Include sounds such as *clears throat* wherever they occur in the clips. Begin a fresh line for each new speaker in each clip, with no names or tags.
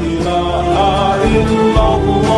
إله إلا الله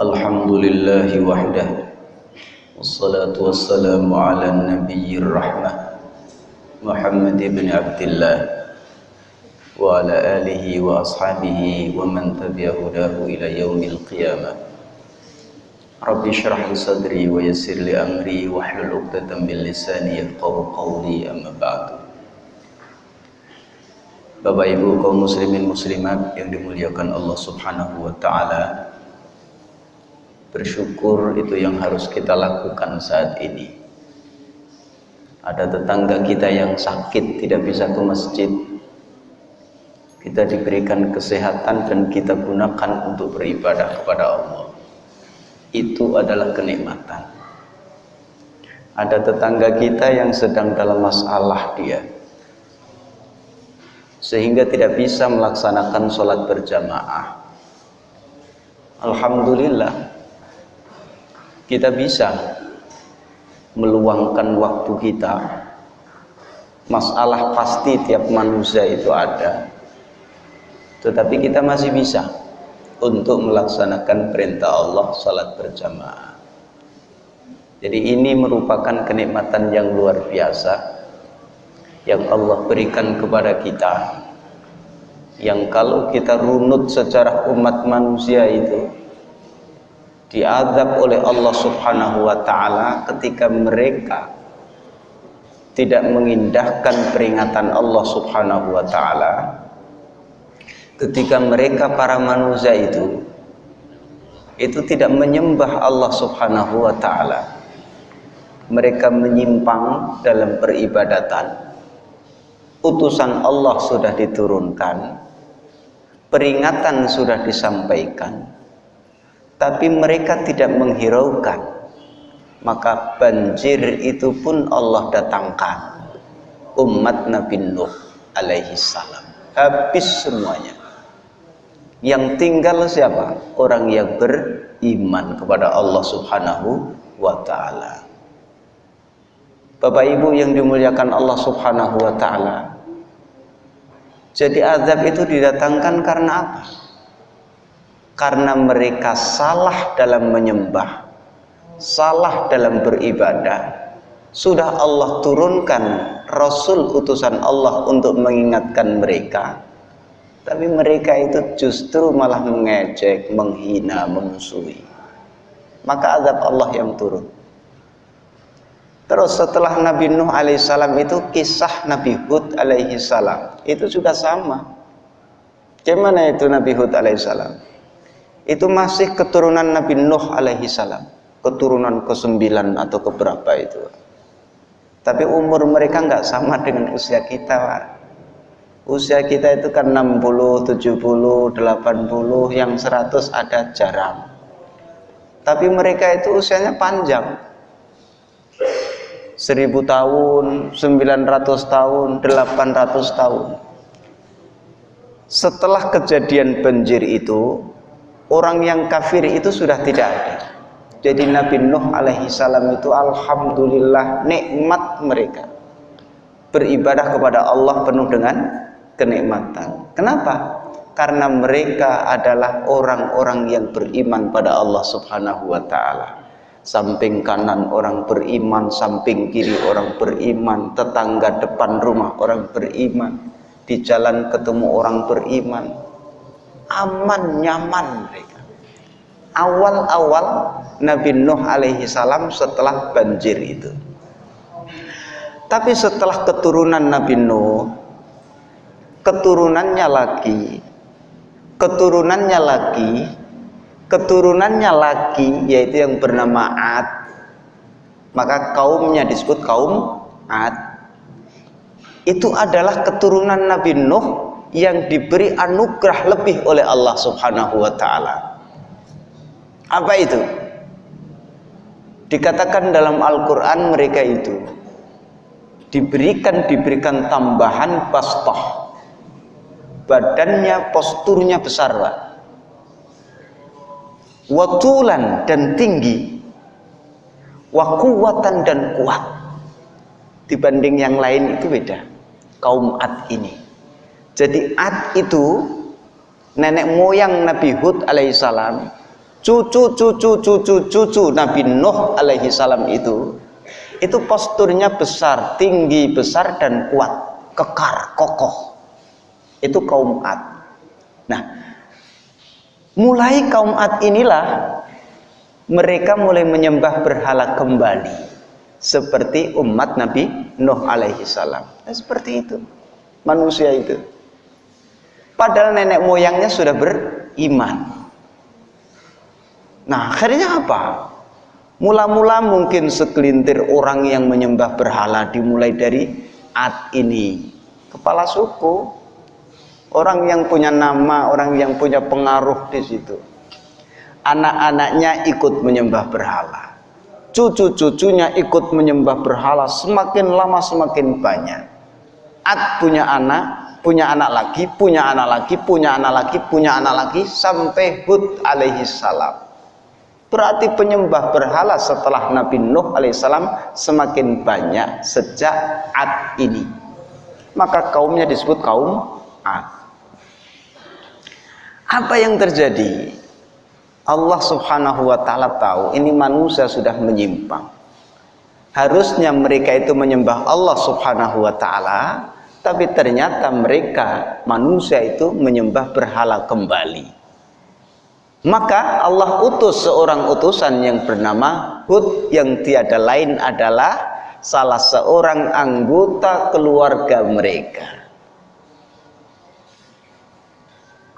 Alhamdulillahi wahdah Wassalatu wassalamu ala nabiyyir rahmah Muhammad ibn Abdullah Wa ala alihi wa ashabihi wa man tabi'ahudahu ila yaumil qiyamah Rabbi syrah li sadri wa yassir li amri wa hlul 'uqdatam min lisani yafqahu qawli amma ba'du. Bapak Ibu kaum muslimin muslimat yang dimuliakan Allah Subhanahu wa taala. Bersyukur itu yang harus kita lakukan saat ini. Ada tetangga kita yang sakit tidak bisa ke masjid. Kita diberikan kesehatan dan kita gunakan untuk beribadah kepada Allah itu adalah kenikmatan. Ada tetangga kita yang sedang dalam masalah dia, sehingga tidak bisa melaksanakan sholat berjamaah. Alhamdulillah, kita bisa meluangkan waktu kita. Masalah pasti tiap manusia itu ada, tetapi kita masih bisa untuk melaksanakan perintah Allah salat berjamaah. Jadi ini merupakan kenikmatan yang luar biasa yang Allah berikan kepada kita. Yang kalau kita runut secara umat manusia itu diadab oleh Allah Subhanahu wa taala ketika mereka tidak mengindahkan peringatan Allah Subhanahu wa taala ketika mereka para manusia itu itu tidak menyembah Allah Subhanahu wa taala. Mereka menyimpang dalam peribadatan. Utusan Allah sudah diturunkan. Peringatan sudah disampaikan. Tapi mereka tidak menghiraukan. Maka banjir itu pun Allah datangkan. Umat Nabi Nuh alaihi salam. Habis semuanya yang tinggal siapa? Orang yang beriman kepada Allah Subhanahu wa taala. Bapak Ibu yang dimuliakan Allah Subhanahu wa taala. Jadi azab itu didatangkan karena apa? Karena mereka salah dalam menyembah, salah dalam beribadah. Sudah Allah turunkan Rasul utusan Allah untuk mengingatkan mereka tapi mereka itu justru malah mengejek, menghina, memusuhi. Maka azab Allah yang turun. Terus setelah Nabi Nuh alaihissalam itu kisah Nabi Hud alaihissalam itu juga sama. Gimana itu Nabi Hud alaihissalam? Itu masih keturunan Nabi Nuh alaihissalam, keturunan ke-9 atau keberapa itu. Tapi umur mereka nggak sama *laughs* dengan usia kita, Pak usia kita itu kan 60, 70, 80, yang 100 ada jarang. Tapi mereka itu usianya panjang. 1000 tahun, 900 tahun, 800 tahun. Setelah kejadian banjir itu, orang yang kafir itu sudah tidak ada. Jadi Nabi Nuh alaihi salam itu alhamdulillah nikmat mereka. Beribadah kepada Allah penuh dengan kenikmatan. Kenapa? Karena mereka adalah orang-orang yang beriman pada Allah Subhanahu wa taala. Samping kanan orang beriman, samping kiri orang beriman, tetangga depan rumah orang beriman, di jalan ketemu orang beriman. Aman nyaman mereka. Awal-awal Nabi Nuh alaihi salam setelah banjir itu. Tapi setelah keturunan Nabi Nuh keturunannya lagi keturunannya lagi keturunannya lagi yaitu yang bernama Ad maka kaumnya disebut kaum Ad itu adalah keturunan Nabi Nuh yang diberi anugerah lebih oleh Allah subhanahu wa ta'ala. Apa itu? dikatakan dalam Al-Quran mereka itu diberikan diberikan tambahan bastah badannya posturnya besar Pak. Watulan dan tinggi. Wakuwatan dan kuat. Dibanding yang lain itu beda. Kaum Ad ini jadi Ad itu nenek moyang Nabi Hud alaihissalam cucu cucu cucu cucu Nabi Nuh alaihissalam itu itu posturnya besar tinggi besar dan kuat kekar kokoh itu kaum Ad. Nah, mulai kaum Ad inilah mereka mulai menyembah berhala kembali seperti umat Nabi Nuh alaihi salam. Nah, seperti itu manusia itu. Padahal nenek moyangnya sudah beriman. Nah, akhirnya apa? Mula-mula mungkin segelintir orang yang menyembah berhala dimulai dari Ad ini, kepala suku, Orang yang punya nama, orang yang punya pengaruh di situ. Anak-anaknya ikut menyembah berhala. Cucu-cucunya ikut menyembah berhala semakin lama semakin banyak. Ad punya anak, punya anak lagi, punya anak lagi, punya anak lagi, punya anak lagi sampai Hud alaihi salam. Berarti penyembah berhala setelah Nabi Nuh alaihissalam semakin banyak sejak Ad ini. Maka kaumnya disebut kaum Ad. Apa yang terjadi? Allah subhanahu wa ta'ala tahu ini manusia sudah menyimpang. Harusnya mereka itu menyembah Allah subhanahu wa ta'ala. Tapi ternyata mereka manusia itu menyembah berhala kembali. Maka Allah utus seorang utusan yang bernama Hud yang tiada lain adalah salah seorang anggota keluarga mereka.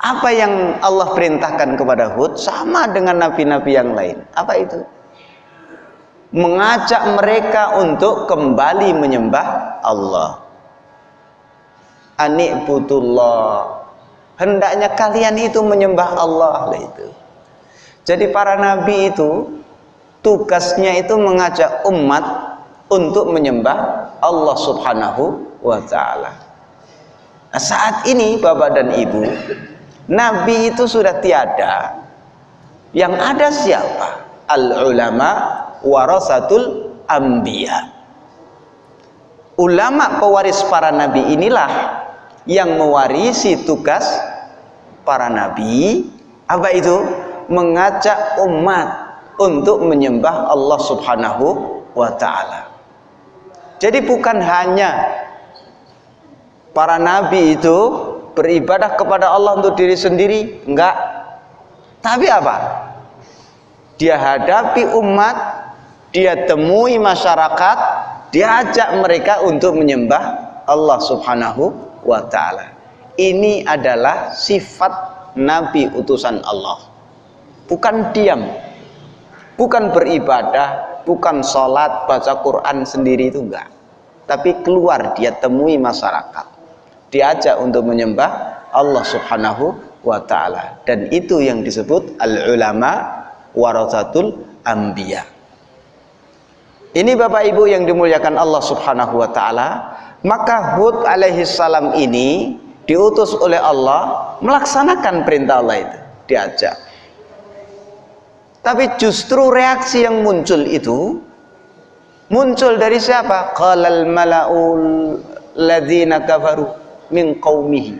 Apa yang Allah perintahkan kepada Hud sama dengan nabi-nabi yang lain. Apa itu? Mengajak mereka untuk kembali menyembah Allah. Anikbutullah. Hendaknya kalian itu menyembah Allah itu. Jadi para nabi itu tugasnya itu mengajak umat untuk menyembah Allah Subhanahu wa taala. Nah, saat ini Bapak dan Ibu Nabi itu sudah tiada. Yang ada siapa? Al ulama warasatul anbiya. Ulama pewaris para nabi inilah yang mewarisi tugas para nabi. Apa itu? Mengajak umat untuk menyembah Allah Subhanahu wa taala. Jadi bukan hanya para nabi itu beribadah kepada Allah untuk diri sendiri enggak tapi apa dia hadapi umat dia temui masyarakat dia ajak mereka untuk menyembah Allah subhanahu wa ta'ala. Ini adalah sifat nabi utusan Allah. Bukan diam. Bukan beribadah bukan sholat baca Quran sendiri itu enggak. Tapi keluar dia temui masyarakat. Diajak untuk menyembah Allah Subhanahu wa taala. Dan itu yang disebut al ulama warasatul anbiya. Ini Bapak Ibu yang dimuliakan Allah Subhanahu wa taala maka Hud alaihi salam ini diutus oleh Allah melaksanakan perintah Allah itu diajak. Tapi justru reaksi yang muncul itu muncul dari siapa? Qalal malaul ladzina kafaru min qaumihi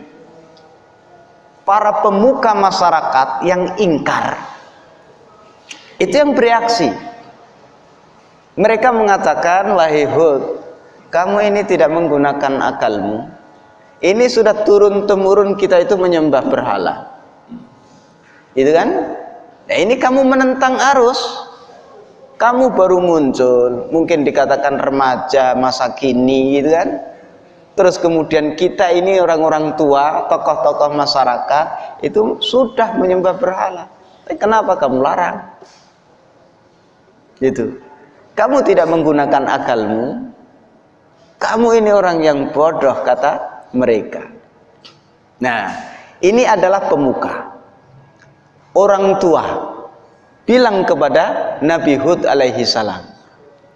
para pemuka masyarakat yang ingkar. Itu yang bereaksi. Mereka mengatakan wahai Hud kamu ini tidak menggunakan akalmu. Ini sudah turun temurun kita itu menyembah berhala. Itu kan? Nah ini kamu menentang arus. Kamu baru muncul mungkin dikatakan remaja masa kini gitu kan? Terus kemudian kita ini orang-orang tua tokoh-tokoh masyarakat itu sudah menyembah berhala. Tapi kenapa kamu larang? Gitu. Kamu tidak menggunakan akalmu kamu ini orang yang bodoh kata mereka. Nah ini adalah pemuka. Orang tua bilang kepada Nabi Hud alaihi salam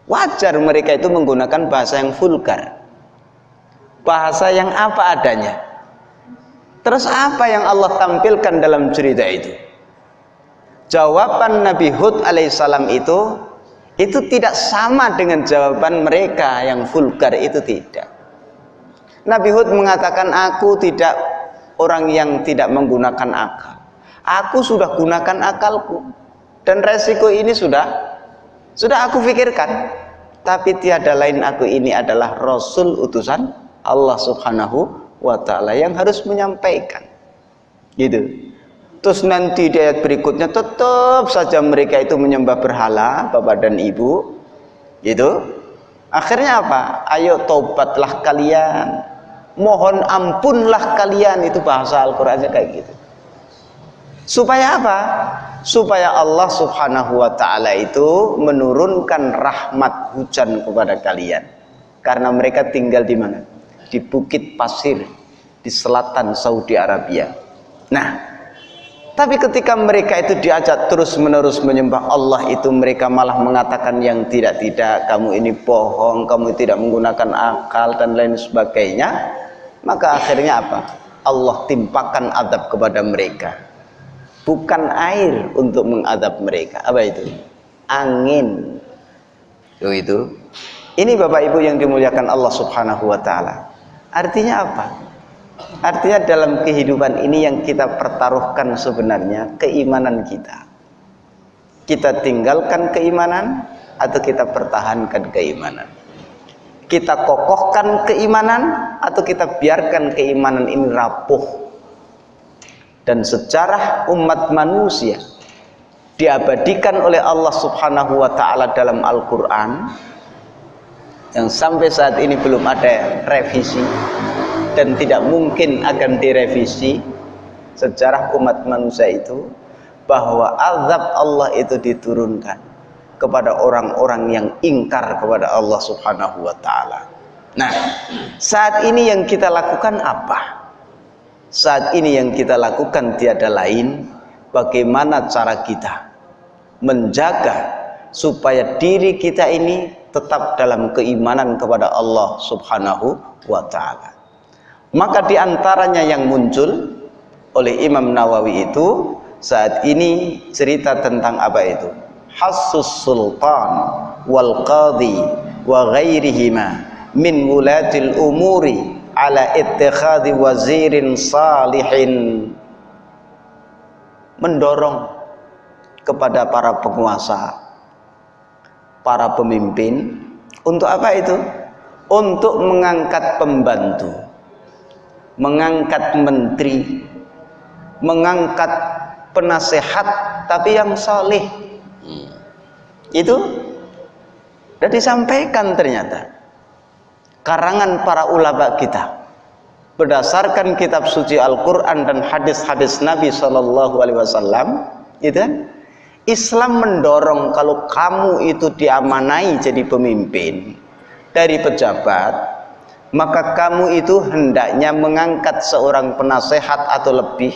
wajar mereka itu menggunakan bahasa yang vulgar. Bahasa yang apa adanya. Terus apa yang Allah tampilkan dalam cerita itu? Jawaban Nabi Hud alaihissalam itu itu tidak sama dengan jawaban mereka yang vulgar itu tidak Nabi Hud mengatakan aku tidak orang yang tidak menggunakan akal aku sudah gunakan akalku dan resiko ini sudah sudah aku pikirkan tapi tiada lain aku ini adalah Rasul utusan Allah Subhanahu wa taala yang harus menyampaikan. Gitu. Terus nanti di ayat berikutnya tetap saja mereka itu menyembah berhala, Bapak dan Ibu. Gitu. Akhirnya apa? Ayo tobatlah kalian. Mohon ampunlah kalian itu bahasa Al-Qur'annya kayak gitu. Supaya apa? Supaya Allah Subhanahu wa taala itu menurunkan rahmat hujan kepada kalian. Karena mereka tinggal di mana? di bukit pasir di selatan Saudi Arabia. Nah, tapi ketika mereka itu diajak terus-menerus menyembah Allah itu mereka malah mengatakan yang tidak-tidak, kamu ini bohong, kamu tidak menggunakan akal dan lain sebagainya. Maka akhirnya apa? Allah timpakan adab kepada mereka. Bukan air untuk mengadab mereka. Apa itu? Angin. Itu. Ini Bapak Ibu yang dimuliakan Allah Subhanahu wa taala. Artinya apa? Artinya dalam kehidupan ini yang kita pertaruhkan sebenarnya keimanan kita. Kita tinggalkan keimanan atau kita pertahankan keimanan. Kita kokohkan keimanan atau kita biarkan keimanan ini rapuh. Dan sejarah umat manusia diabadikan oleh Allah Subhanahu wa taala dalam Al-Qur'an yang sampai saat ini belum ada revisi dan tidak mungkin akan direvisi sejarah umat manusia itu bahwa azab Allah itu diturunkan kepada orang-orang yang ingkar kepada Allah Subhanahu wa taala. Nah, saat ini yang kita lakukan apa? Saat ini yang kita lakukan tiada lain bagaimana cara kita menjaga supaya diri kita ini tetap dalam keimanan kepada Allah Subhanahu wa taala. Maka di antaranya yang muncul oleh Imam Nawawi itu saat ini cerita tentang apa itu? Hassus sultan wal qadi wa ghairihima min wulatil umuri ala ittikhadi wazirin salihin mendorong kepada para penguasa para pemimpin untuk apa itu? Untuk mengangkat pembantu, mengangkat menteri, mengangkat penasehat tapi yang soleh. Itu sudah disampaikan ternyata karangan para ulama kita berdasarkan kitab suci Al-Quran dan hadis-hadis Nabi Shallallahu Alaihi Wasallam, itu kan? Islam mendorong kalau kamu itu diamanai jadi pemimpin dari pejabat maka kamu itu hendaknya mengangkat seorang penasehat atau lebih.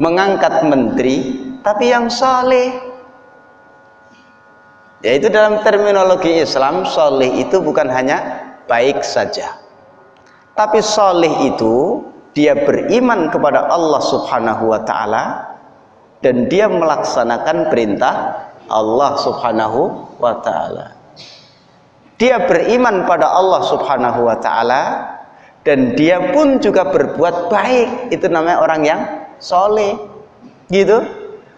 Mengangkat menteri tapi yang saleh. Yaitu dalam terminologi Islam saleh itu bukan hanya baik saja. Tapi saleh itu dia beriman kepada Allah subhanahu wa ta'ala dan dia melaksanakan perintah Allah subhanahu wa ta'ala dia beriman pada Allah subhanahu wa ta'ala dan dia pun juga berbuat baik. Itu namanya orang yang soleh gitu.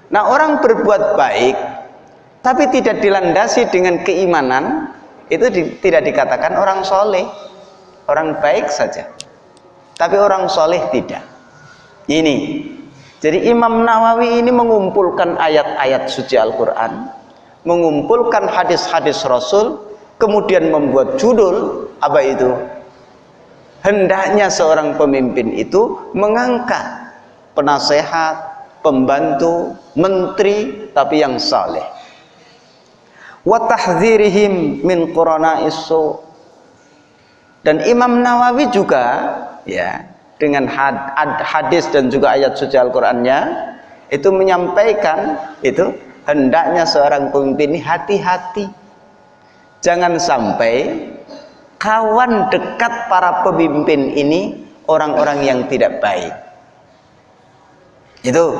Nah orang berbuat baik tapi tidak dilandasi dengan keimanan itu di, tidak dikatakan orang soleh. Orang baik saja tapi orang soleh tidak. Ini. Jadi Imam Nawawi ini mengumpulkan ayat-ayat suci Al-Quran mengumpulkan hadis-hadis Rasul kemudian membuat judul apa itu? Hendaknya seorang pemimpin itu mengangkat penasehat pembantu menteri tapi yang saleh. Wa tahdzirihim min isu dan Imam Nawawi juga ya dengan hadis dan juga ayat suci Al-Qur'annya itu menyampaikan itu hendaknya seorang pemimpin ini hati-hati Jangan sampai kawan dekat para pemimpin ini orang-orang yang tidak baik. Itu.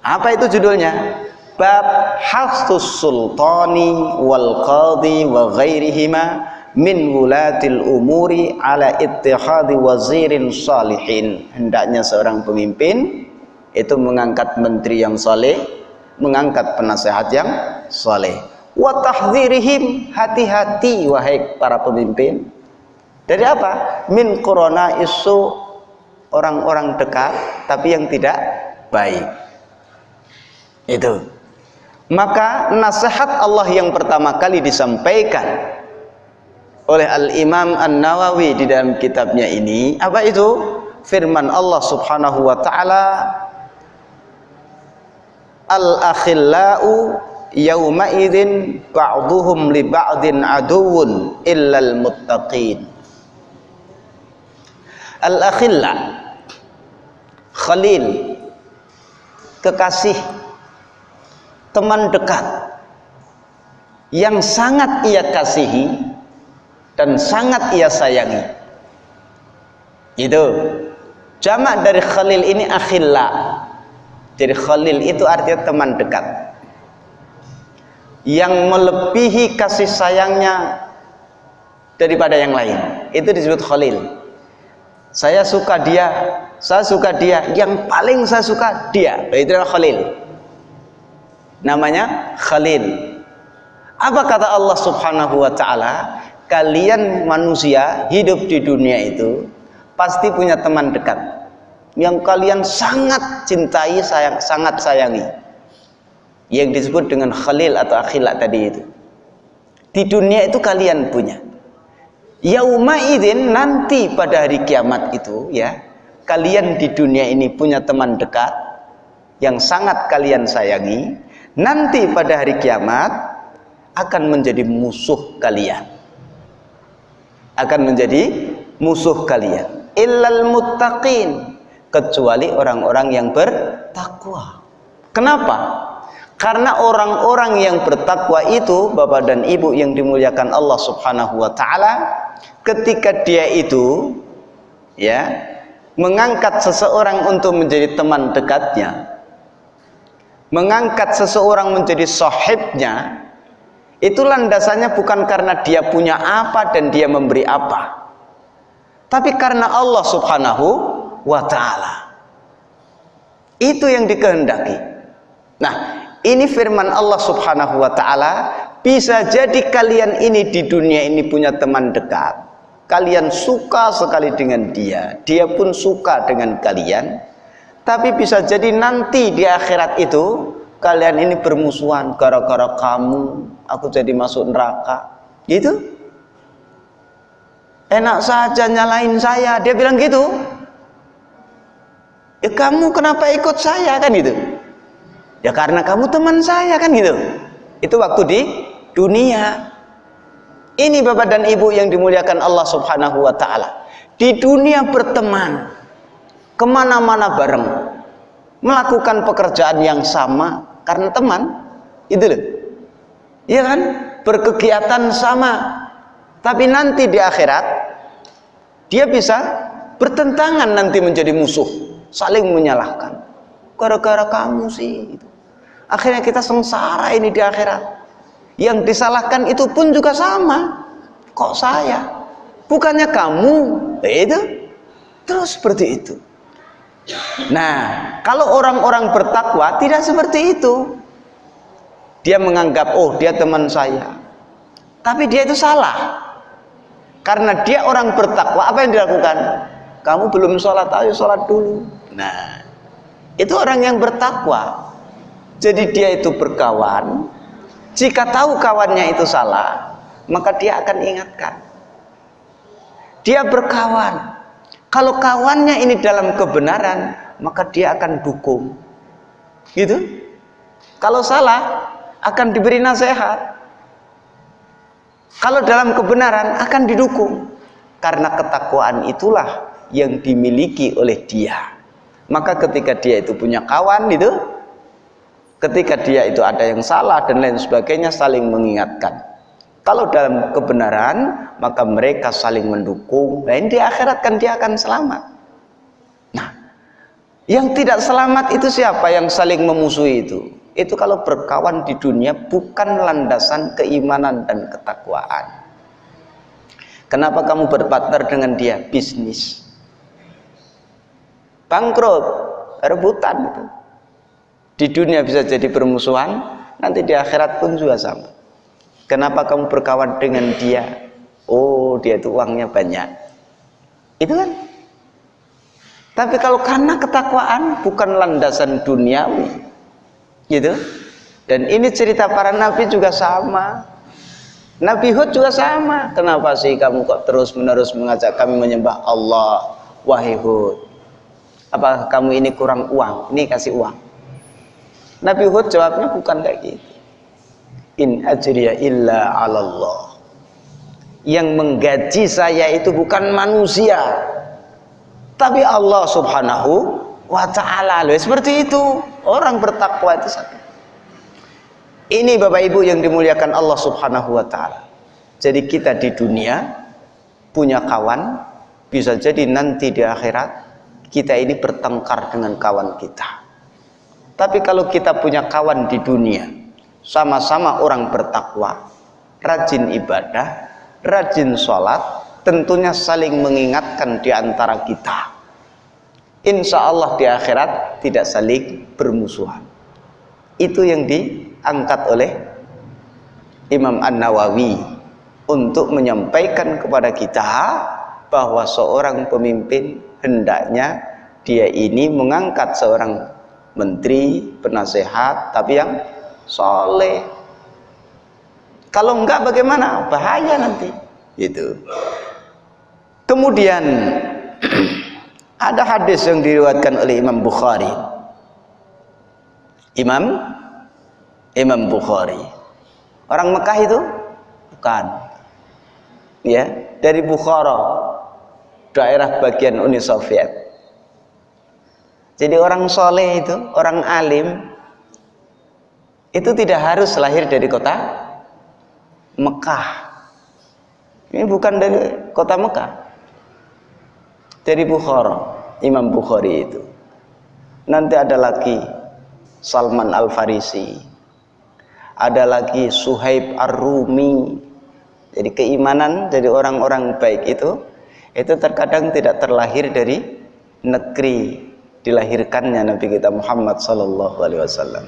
Apa itu judulnya? Bab Hafsus Sultani wal Qadi wa ghairihima min wulatil umuri ala ittihadi wazirin salihin. Hendaknya seorang pemimpin itu mengangkat menteri yang saleh, mengangkat penasehat yang saleh wa tahdzirihim hati-hati wahai para pemimpin. Dari apa? Min corona isu orang-orang dekat tapi yang tidak baik. Itu. Maka nasihat Allah yang pertama kali disampaikan oleh Al-Imam An-Nawawi di dalam kitabnya ini apa itu? Firman Allah Subhanahu wa taala al-akhillau yauma idzin ba'dhum li ba'din aduwwun illal muttaqin. Al akhilla khalil kekasih teman dekat yang sangat ia kasihi dan sangat ia sayangi. Itu jamak dari khalil ini akhilla. Jadi khalil itu artinya teman dekat yang melebihi kasih sayangnya daripada yang lain. Itu disebut khalil. Saya suka dia saya suka dia. Yang paling saya suka dia. Itu adalah khalil. Namanya khalil. Apa kata Allah subhanahu wa ta'ala? Kalian manusia hidup di dunia itu pasti punya teman dekat yang kalian sangat cintai sayang, sangat sayangi yang disebut dengan khalil atau akhilak tadi itu. Di dunia itu kalian punya. Yauma idzin nanti pada hari kiamat itu ya kalian di dunia ini punya teman dekat yang sangat kalian sayangi. Nanti pada hari kiamat akan menjadi musuh kalian. Akan menjadi musuh kalian. Illal muttaqin. Kecuali orang-orang yang bertakwa. Kenapa karena orang-orang yang bertakwa itu, Bapak dan Ibu yang dimuliakan Allah Subhanahu wa taala, ketika dia itu ya, mengangkat seseorang untuk menjadi teman dekatnya, mengangkat seseorang menjadi sahibnya, itu landasannya bukan karena dia punya apa dan dia memberi apa. Tapi karena Allah Subhanahu wa taala. Itu yang dikehendaki. Nah, ini firman Allah subhanahu wa ta'ala bisa jadi kalian ini di dunia ini punya teman dekat. Kalian suka sekali dengan dia dia pun suka dengan kalian. Tapi bisa jadi nanti di akhirat itu kalian ini bermusuhan gara-gara kamu aku jadi masuk neraka. Gitu. Enak saja nyalain saya dia bilang gitu. Ya kamu kenapa ikut saya? Kan itu ya karena kamu teman saya kan gitu itu waktu di dunia ini Bapak dan Ibu yang dimuliakan Allah Subhanahu wa taala. Di dunia berteman, ke mana-mana bareng, melakukan pekerjaan yang sama karena teman, itu loh. Iya kan? Berkegiatan sama. Tapi nanti di akhirat dia bisa bertentangan nanti menjadi musuh, saling menyalahkan. Gara-gara kamu sih itu. Akhirnya kita sengsara ini di akhirat. Yang disalahkan itu pun juga sama. Kok saya? Bukannya kamu. Itu. Terus seperti itu. Nah, kalau orang-orang bertakwa tidak seperti itu. Dia menganggap, oh dia teman saya. Tapi dia itu salah. Karena dia orang bertakwa, apa yang dilakukan? Kamu belum sholat, ayo sholat dulu. Nah, itu orang yang bertakwa. Jadi dia itu berkawan. Jika tahu kawannya itu salah, maka dia akan ingatkan. Dia berkawan kalau kawannya ini dalam kebenaran, maka dia akan dukung. Gitu? Kalau salah, akan diberi nasihat. Kalau dalam kebenaran akan didukung. Karena ketakwaan itulah yang dimiliki oleh dia. Maka ketika dia itu punya kawan itu, ketika dia itu ada yang salah dan lain sebagainya saling mengingatkan. Kalau dalam kebenaran, maka mereka saling mendukung. Dan di akhirat kan dia akan selamat. Nah, yang tidak selamat itu siapa yang saling memusuhi itu? Itu kalau berkawan di dunia bukan landasan keimanan dan ketakwaan. Kenapa kamu berpartner dengan dia? Bisnis. Bangkrut, rebutan itu. Di dunia bisa jadi permusuhan, nanti di akhirat pun juga sama. Kenapa kamu berkawan dengan dia? Oh, dia itu uangnya banyak. Itu kan? Tapi kalau karena ketakwaan bukan landasan duniawi. Gitu. Dan ini cerita para nabi juga sama. Nabi Hud juga sama. Kenapa sih kamu kok terus-menerus mengajak kami menyembah Allah? Wahai Hud. Apa kamu ini kurang uang? Ini kasih uang. Nabi Hud jawabnya bukan kayak gitu in ajriya illa 'alallah. Yang menggaji saya itu bukan manusia, tapi Allah Subhanahu wa taala. Seperti itu. Orang bertakwa itu satu. Ini Bapak Ibu yang dimuliakan Allah Subhanahu wa taala. Jadi kita di dunia punya kawan, bisa jadi nanti di akhirat kita ini bertengkar dengan kawan kita. Tapi kalau kita punya kawan di dunia, sama-sama orang bertakwa, rajin ibadah, rajin sholat, tentunya saling mengingatkan di antara kita. Insya Allah di akhirat tidak saling bermusuhan. Itu yang diangkat oleh Imam An-Nawawi untuk menyampaikan kepada kita bahwa seorang pemimpin hendaknya dia ini mengangkat seorang menteri, penasehat, tapi yang soleh. Kalau enggak bagaimana? Bahaya nanti. Itu kemudian *clears throat* ada hadis yang diriwayatkan oleh Imam Bukhari. Imam? Imam Bukhari. Orang Mekah itu? Bukan. Ya dari Bukhara daerah bagian Uni Soviet jadi orang soleh itu orang alim itu tidak harus lahir dari kota Mekah. Ini bukan dari kota Mekah. Dari Bukhara Imam Bukhari itu. Nanti ada lagi Salman Al-Farisi. Ada lagi Suhaib Ar-Rumi. Jadi keimanan dari orang-orang baik itu itu terkadang tidak terlahir dari negeri dilahirkannya Nabi kita Muhammad Sallallahu Alaihi Wasallam.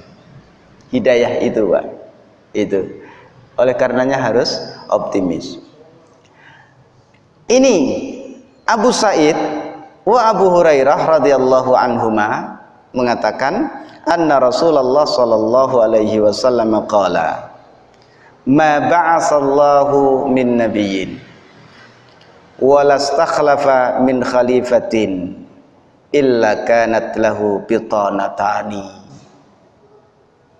Hidayah itu Pak. Itu. Oleh karenanya harus optimis. Ini Abu Said wa Abu Hurairah radhiyallahu anhuma mengatakan anna Rasulullah sallallahu alaihi wasallam qala ma ba'asallahu min nabiyyin stakhlafa min khalifatin illa kanat lahu bitanatani.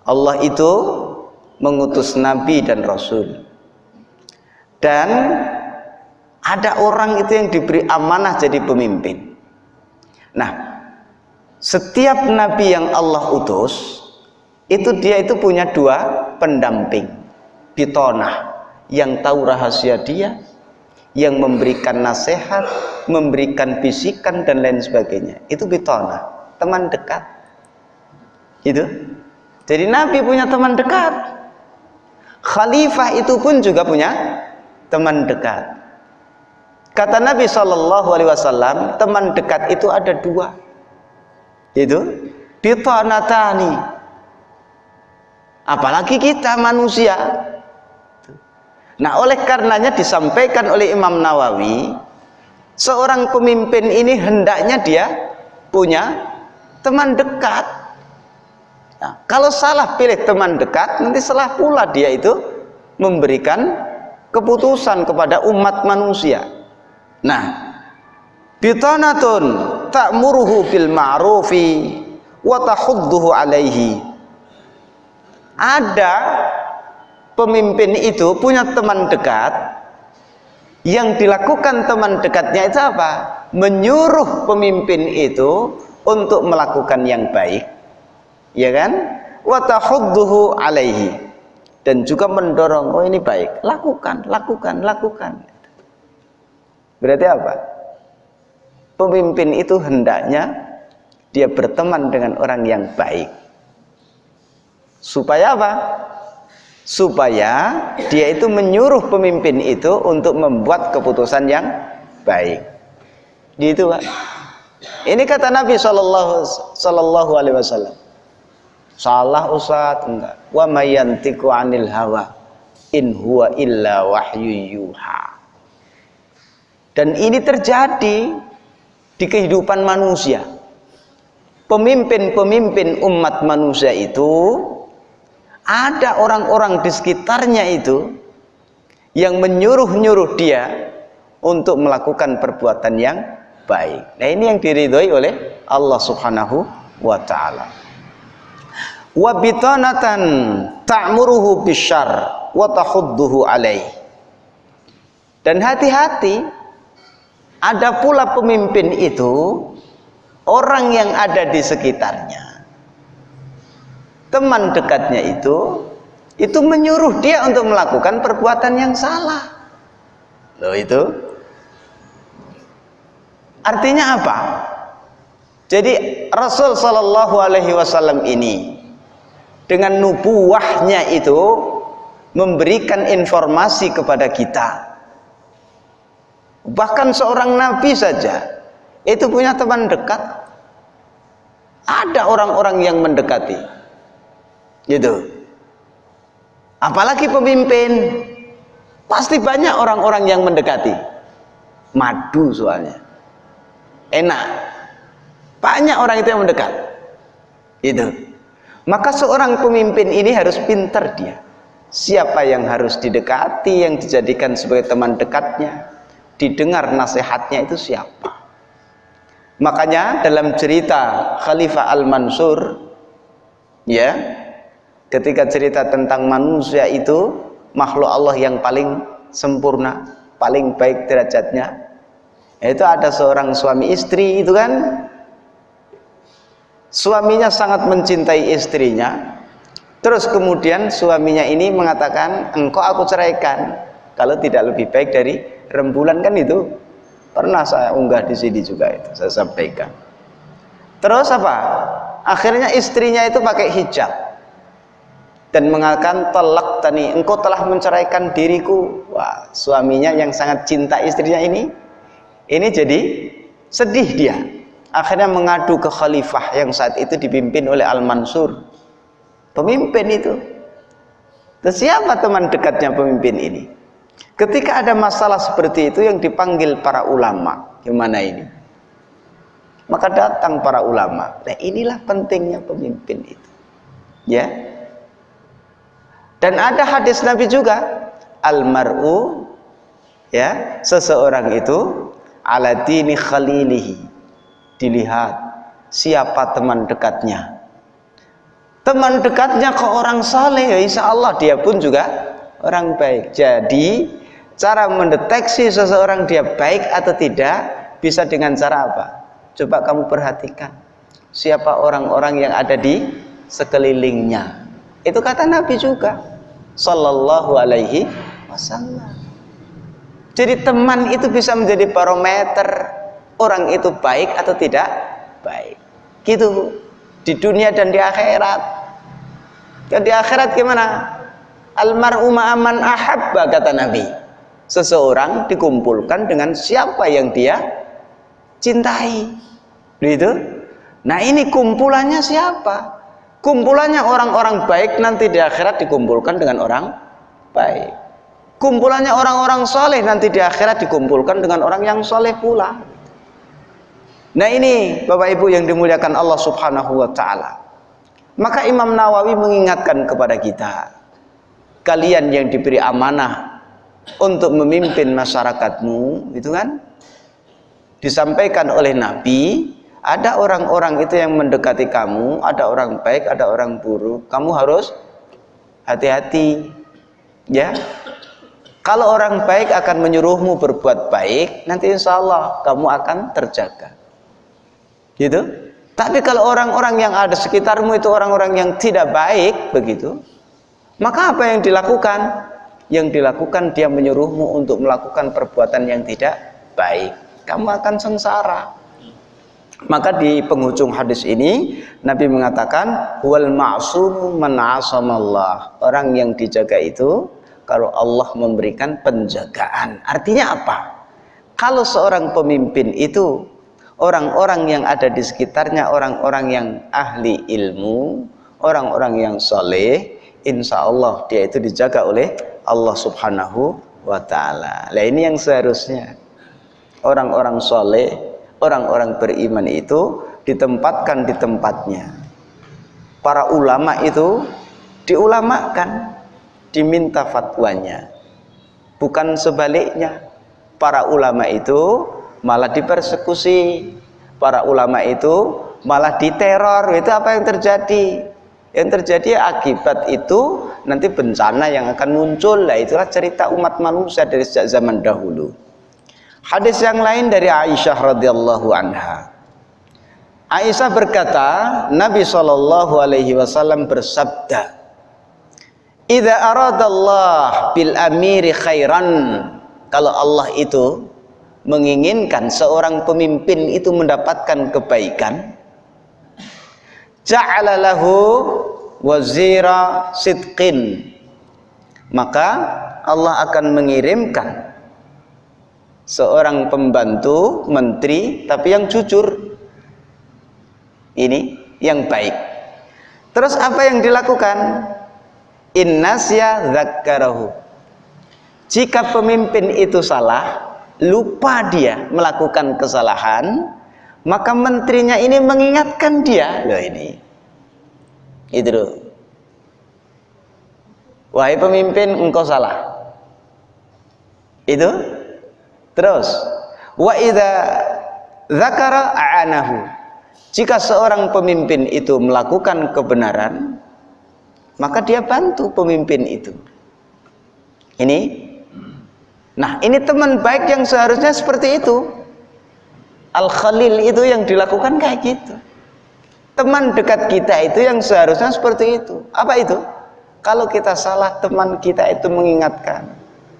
Allah itu mengutus nabi dan rasul. Dan ada orang itu yang diberi amanah jadi pemimpin. Nah setiap nabi yang Allah utus itu dia itu punya dua pendamping. Bitonah yang tahu rahasia dia yang memberikan nasihat memberikan bisikan dan lain sebagainya. Itu bitonah teman dekat. Itu jadi nabi punya teman dekat. Khalifah itu pun juga punya teman dekat. Kata nabi saw teman dekat itu ada dua. Itu bitonatani. Apalagi kita manusia nah oleh karenanya disampaikan oleh Imam Nawawi seorang pemimpin ini hendaknya dia punya teman dekat. Nah, kalau salah pilih teman dekat nanti salah pula dia itu memberikan keputusan kepada umat manusia. Nah bitanatun ta'muruhu bil ma'rufi wa tahudduhu alaihi. Ada pemimpin itu punya teman dekat yang dilakukan teman dekatnya itu apa? menyuruh pemimpin itu untuk melakukan yang baik ya kan? watahudduhu alaihi dan juga mendorong oh ini baik lakukan, lakukan, lakukan berarti apa? pemimpin itu hendaknya dia berteman dengan orang yang baik supaya apa? Supaya dia itu menyuruh pemimpin itu untuk membuat keputusan yang baik. Gitu pak. Ini kata Nabi Shallallahu Alaihi Wasallam. Salah Ustaz? Enggak. Wa mayantiku anil hawa in huwa illa wahyu yuha. Dan ini terjadi di kehidupan manusia. Pemimpin-pemimpin umat manusia itu ada orang-orang di sekitarnya itu yang menyuruh-nyuruh dia untuk melakukan perbuatan yang baik. Nah, ini yang diridhoi oleh Allah Subhanahu wa taala. Wa bitanatan ta'muruhu bisyarr wa tahudduhu alaih. Dan hati-hati ada pula pemimpin itu orang yang ada di sekitarnya teman dekatnya itu itu menyuruh dia untuk melakukan perbuatan yang salah. Loh itu? Artinya apa? Jadi Rasul Shallallahu Alaihi Wasallam ini dengan nubuahnya itu memberikan informasi kepada kita. Bahkan seorang nabi saja itu punya teman dekat. Ada orang-orang yang mendekati gitu. Apalagi pemimpin. Pasti banyak orang-orang yang mendekati. Madu soalnya. Enak. Banyak orang itu yang mendekat. Itu maka seorang pemimpin ini harus pintar dia. Siapa yang harus didekati yang dijadikan sebagai teman dekatnya didengar nasihatnya itu siapa? Makanya dalam cerita Khalifah Al-Mansur ya ketika cerita tentang manusia itu makhluk Allah yang paling sempurna paling baik derajatnya. Itu ada seorang suami istri itu kan? Suaminya sangat mencintai istrinya. Terus kemudian suaminya ini mengatakan engkau aku ceraikan. Kalau tidak lebih baik dari rembulan kan itu? Pernah saya unggah di sini juga itu saya sampaikan. Terus apa? Akhirnya istrinya itu pakai hijab dan mengatakan telak tani engkau telah menceraikan diriku. Wah suaminya yang sangat cinta istrinya ini ini jadi sedih dia. Akhirnya mengadu ke khalifah yang saat itu dipimpin oleh Al-Mansur. Pemimpin itu. Terus siapa teman dekatnya pemimpin ini? Ketika ada masalah seperti itu yang dipanggil para ulama gimana ini? Maka datang para ulama. Nah inilah pentingnya pemimpin itu. Ya dan ada hadis Nabi juga, almaru ya, seseorang itu ala dini khalilihi. Dilihat siapa teman dekatnya. Teman dekatnya ke orang saleh, ya insya Allah dia pun juga orang baik. Jadi cara mendeteksi seseorang dia baik atau tidak bisa dengan cara apa? Coba kamu perhatikan siapa orang-orang yang ada di sekelilingnya. Itu kata Nabi juga. Sallallahu alaihi wasallam. Jadi teman itu bisa menjadi barometer orang itu baik atau tidak baik. Gitu di dunia dan di akhirat. Dan di akhirat gimana? Almar'u ma'aman ahabba kata Nabi. Seseorang dikumpulkan dengan siapa yang dia cintai. Gitu. Nah, ini kumpulannya siapa? Kumpulannya orang-orang baik nanti di akhirat dikumpulkan dengan orang baik. Kumpulannya orang-orang soleh nanti di akhirat dikumpulkan dengan orang yang soleh pula. Nah ini Bapak Ibu yang dimuliakan Allah subhanahu wa ta'ala. Maka Imam Nawawi mengingatkan kepada kita kalian yang diberi amanah untuk memimpin masyarakatmu itu kan disampaikan oleh Nabi ada orang-orang itu yang mendekati kamu ada orang baik ada orang buruk kamu harus hati-hati ya kalau orang baik akan menyuruhmu berbuat baik nanti insya Allah kamu akan terjaga gitu tapi kalau orang-orang yang ada sekitarmu itu orang-orang yang tidak baik begitu maka apa yang dilakukan? Yang dilakukan dia menyuruhmu untuk melakukan perbuatan yang tidak baik. Kamu akan sengsara. Maka di penghujung hadis ini Nabi mengatakan wal ma'sum man Orang yang dijaga itu kalau Allah memberikan penjagaan. Artinya apa? Kalau seorang pemimpin itu orang-orang yang ada di sekitarnya orang-orang yang ahli ilmu, orang-orang yang soleh, insya Allah dia itu dijaga oleh Allah subhanahu wa ta'ala nah ini yang seharusnya orang-orang soleh orang-orang beriman itu ditempatkan di tempatnya. Para ulama itu diulamakan diminta fatwanya. Bukan sebaliknya para ulama itu malah dipersekusi para ulama itu malah diteror. Itu apa yang terjadi? Yang terjadi akibat itu nanti bencana yang akan muncul. Lah itulah cerita umat manusia dari sejak zaman dahulu hadis yang lain dari Aisyah radhiyallahu anha. Aisyah berkata Nabi Shallallahu alaihi wasallam bersabda Idza aradallah bil amiri khairan. Kalau Allah itu menginginkan seorang pemimpin itu mendapatkan kebaikan ja'ala lahu wazira sidqin. Maka Allah akan mengirimkan seorang pembantu menteri tapi yang jujur. Ini yang baik. Terus apa yang dilakukan? Innasya zakkarahu. Jika pemimpin itu salah lupa dia melakukan kesalahan maka menterinya ini mengingatkan dia. Loh ini. Itu loh. Wahai pemimpin engkau salah. Itu terus wa idza zakara a'anahu jika seorang pemimpin itu melakukan kebenaran maka dia bantu pemimpin itu ini nah ini teman baik yang seharusnya seperti itu Al-Khalil itu yang dilakukan kayak gitu. Teman dekat kita itu yang seharusnya seperti itu. Apa itu? Kalau kita salah, teman kita itu mengingatkan.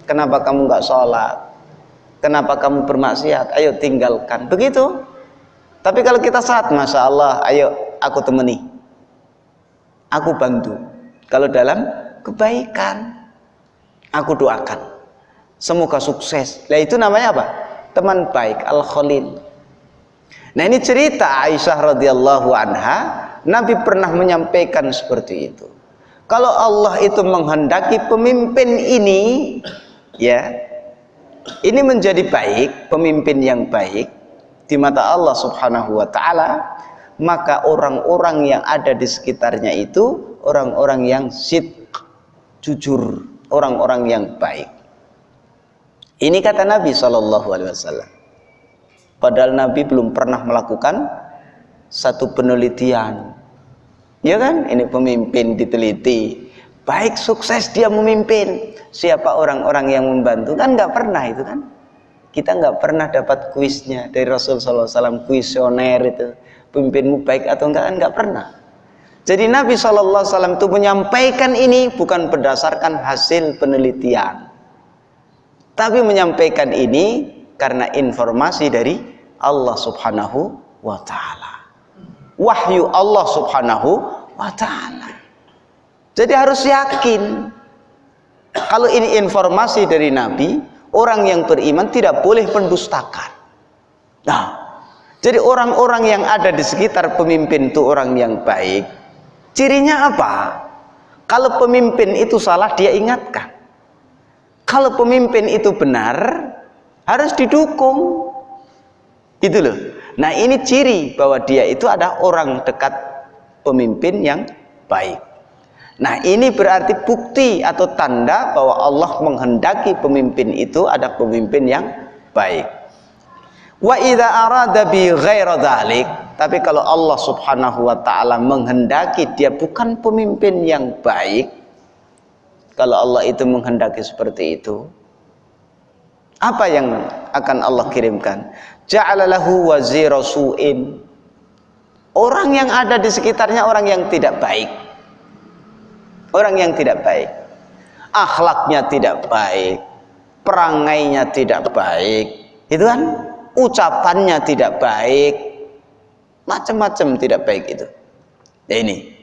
Kenapa kamu nggak sholat? Kenapa kamu bermaksiat? Ayo tinggalkan. Begitu. Tapi kalau kita saat, Masya Allah, ayo aku temani. Aku bantu. Kalau dalam kebaikan, aku doakan. Semoga sukses. Nah itu namanya apa? Teman baik, Al-Khalil. Nah ini cerita Aisyah radhiyallahu anha, Nabi pernah menyampaikan seperti itu. Kalau Allah itu menghendaki pemimpin ini, ya, ini menjadi baik, pemimpin yang baik di mata Allah Subhanahu wa taala, maka orang-orang yang ada di sekitarnya itu orang-orang yang sidq, jujur, orang-orang yang baik. Ini kata Nabi wasallam. Padahal Nabi belum pernah melakukan satu penelitian. Ya kan? Ini pemimpin diteliti. baik sukses dia memimpin siapa orang-orang yang membantu? Kan nggak pernah itu kan? Kita nggak pernah dapat kuisnya dari Rasul SAW kuisioner itu pemimpinmu baik atau enggak kan nggak pernah. Jadi Nabi SAW itu menyampaikan ini bukan berdasarkan hasil penelitian. Tapi menyampaikan ini karena informasi dari Allah Subhanahu wa taala. Wahyu Allah Subhanahu wa taala. Jadi harus yakin kalau ini informasi dari Nabi, orang yang beriman tidak boleh pendustakan. Nah, jadi orang-orang yang ada di sekitar pemimpin itu orang yang baik. Cirinya apa? Kalau pemimpin itu salah dia ingatkan. Kalau pemimpin itu benar harus didukung. Gitu loh. Nah, ini ciri bahwa dia itu ada orang dekat pemimpin yang baik. Nah ini berarti bukti atau tanda bahwa Allah menghendaki pemimpin itu ada pemimpin yang baik. Wa idza arada bi dhalik, tapi kalau Allah Subhanahu wa taala menghendaki dia bukan pemimpin yang baik, kalau Allah itu menghendaki seperti itu, apa yang akan Allah kirimkan? Ja'alalahu wazira su'in. Orang yang ada di sekitarnya orang yang tidak baik orang yang tidak baik. Akhlaknya tidak baik. Perangainya tidak baik. Itu kan? Ucapannya tidak baik. Macam-macam tidak baik itu. Ya ini.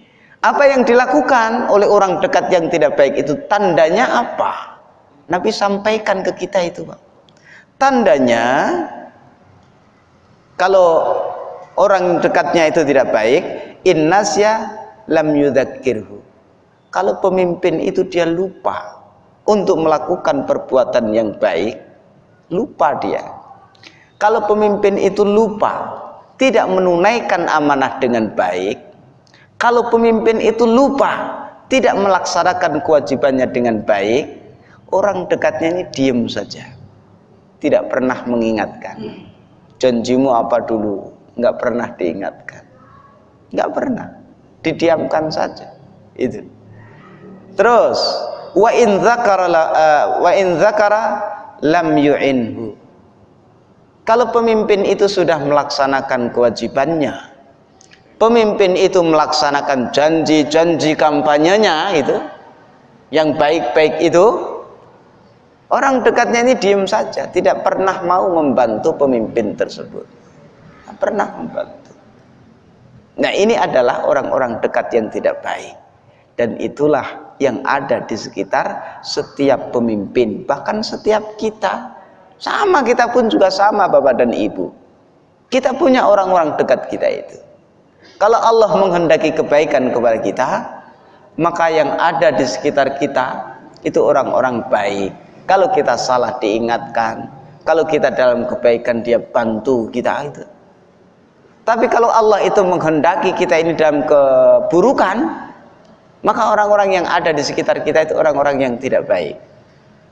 Apa yang dilakukan oleh orang dekat yang tidak baik itu tandanya apa? Nabi sampaikan ke kita itu Pak. Tandanya kalau orang dekatnya itu tidak baik innasya lam yudhakirhu kalau pemimpin itu dia lupa untuk melakukan perbuatan yang baik, lupa dia. Kalau pemimpin itu lupa tidak menunaikan amanah dengan baik, kalau pemimpin itu lupa tidak melaksanakan kewajibannya dengan baik, orang dekatnya ini diam saja. Tidak pernah mengingatkan. Janjimu apa dulu? Enggak pernah diingatkan. Enggak pernah. Didiamkan saja. Itu. Terus wa in dzakara uh, wa in dzakara lam yu'inhu. Kalau pemimpin itu sudah melaksanakan kewajibannya, pemimpin itu melaksanakan janji-janji kampanyenya itu yang baik-baik itu orang dekatnya ini diam saja, tidak pernah mau membantu pemimpin tersebut. Tidak pernah membantu. Nah, ini adalah orang-orang dekat yang tidak baik. Dan itulah yang ada di sekitar setiap pemimpin bahkan setiap kita. Sama kita pun juga sama Bapak dan Ibu. Kita punya orang-orang dekat kita itu. Kalau Allah menghendaki kebaikan kepada kita maka yang ada di sekitar kita itu orang-orang baik. Kalau kita salah diingatkan kalau kita dalam kebaikan dia bantu kita itu. Tapi kalau Allah itu menghendaki kita ini dalam keburukan maka orang-orang yang ada di sekitar kita itu orang-orang yang tidak baik.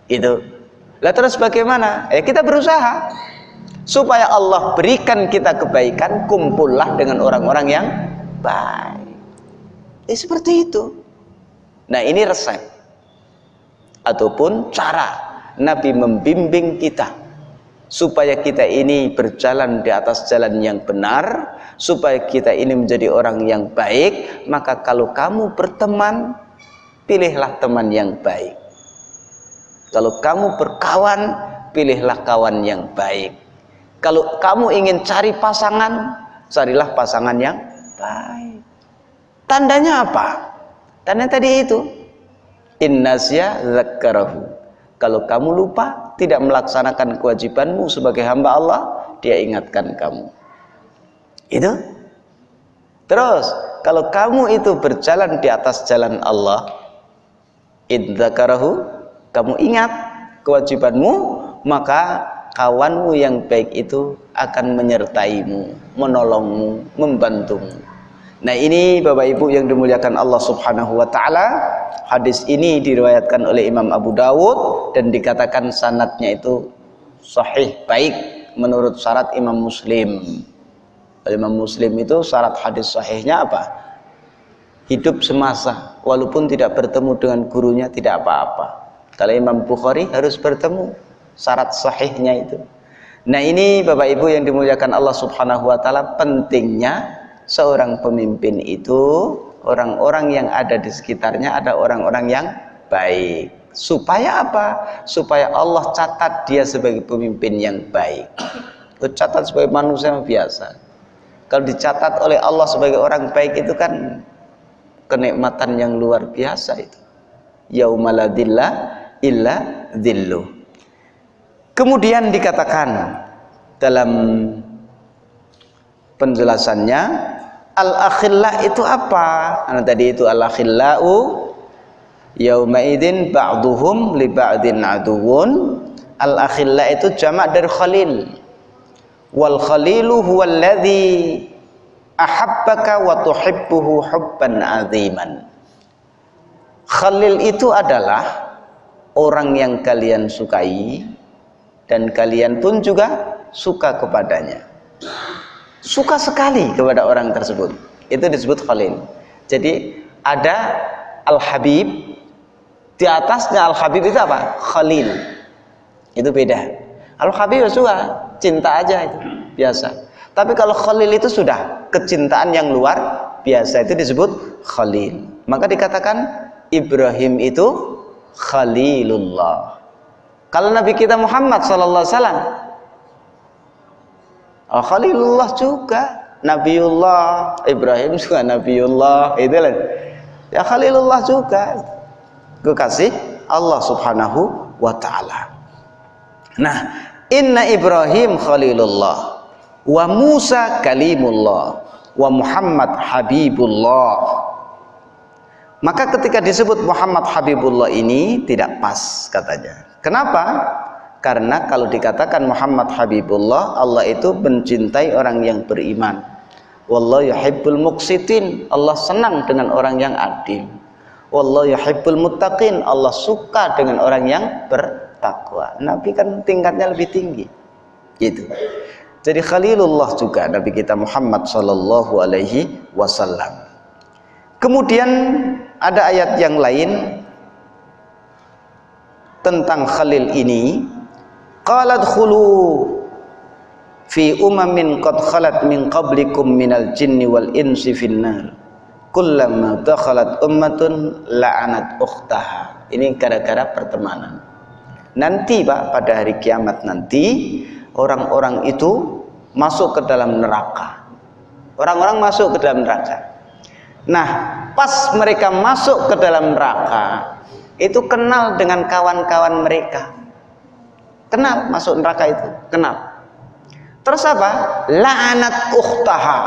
Itu. Lah terus bagaimana? Ya kita berusaha. Supaya Allah berikan kita kebaikan kumpullah dengan orang-orang yang baik. Ya seperti itu. Nah ini resep. Ataupun cara Nabi membimbing kita supaya kita ini berjalan di atas jalan yang benar supaya kita ini menjadi orang yang baik maka kalau kamu berteman pilihlah teman yang baik. Kalau kamu berkawan pilihlah kawan yang baik. Kalau kamu ingin cari pasangan carilah pasangan yang baik. Tandanya apa? Tanda tadi itu. Innasya zakkarahu. Kalau kamu lupa tidak melaksanakan kewajibanmu sebagai hamba Allah dia ingatkan kamu itu? Terus kalau kamu itu berjalan di atas jalan Allah idzakarahu kamu ingat kewajibanmu maka kawanmu yang baik itu akan menyertaimu menolongmu membantumu. Nah ini Bapak Ibu yang dimuliakan Allah subhanahu wa ta'ala. Hadis ini diriwayatkan oleh Imam Abu Dawud dan dikatakan sanatnya itu sahih baik menurut syarat Imam Muslim Imam Muslim itu syarat hadis sahihnya apa? Hidup semasa walaupun tidak bertemu dengan gurunya tidak apa-apa. Kalau Imam Bukhari harus bertemu syarat sahihnya itu. Nah ini Bapak Ibu yang dimuliakan Allah subhanahu wa ta'ala pentingnya seorang pemimpin itu orang-orang yang ada di sekitarnya ada orang-orang yang baik. Supaya apa? supaya Allah catat dia sebagai pemimpin yang baik. Catat sebagai manusia yang biasa kalau dicatat oleh Allah sebagai orang baik itu kan kenikmatan yang luar biasa itu. Yaumaladillah illa dhillu. Kemudian dikatakan dalam penjelasannya al-akhillah itu apa? Nah, tadi itu al-akhillau yauma idzin ba'duhum li ba'din aduwun al-akhillah itu jamak dari khalil wal khalilu huwa alladhi ahabbaka wa tuhibbuhu hubban aziman. Khalil itu adalah orang yang kalian sukai dan kalian pun juga suka kepadanya. Suka sekali kepada orang tersebut. Itu disebut khalil. Jadi ada al-habib di atasnya al-habib itu apa? khalil. Itu beda al-habib suka cinta aja itu biasa. Tapi kalau khalil itu sudah kecintaan yang luar biasa itu disebut khalil. Maka dikatakan Ibrahim itu khalilullah. Kalau Nabi kita Muhammad sallallahu alaihi oh, khalilullah juga. Nabiullah Ibrahim juga Nabiullah itu lah. Ya khalilullah juga. Kekasih Allah subhanahu wa ta'ala nah Inna Ibrahim Khalilullah wa Musa kalimullah wa Muhammad Habibullah. Maka ketika disebut Muhammad Habibullah ini tidak pas katanya. Kenapa? karena kalau dikatakan Muhammad Habibullah Allah itu mencintai orang yang beriman. Wallahu yuhibbul muqsitin Allah senang dengan orang yang adil. Wallahu yuhibbul muttaqin Allah suka dengan orang yang ber takwa. Nabi kan tingkatnya lebih tinggi. Gitu. Jadi Khalilullah juga Nabi kita Muhammad sallallahu alaihi wasallam. Kemudian ada ayat yang lain tentang Khalil ini. Qalat khulu fi umamin qad khalat min qablikum minal jinni wal insi finnar. Kullama dakhalat ummatun la'anat ukhtaha. Ini gara-gara pertemanan nanti Pak pada hari kiamat nanti orang-orang itu masuk ke dalam neraka. Orang-orang masuk ke dalam neraka. Nah pas mereka masuk ke dalam neraka itu kenal dengan kawan-kawan mereka. Kenal masuk neraka itu kenal. Terus apa? La'anat ukhtaha.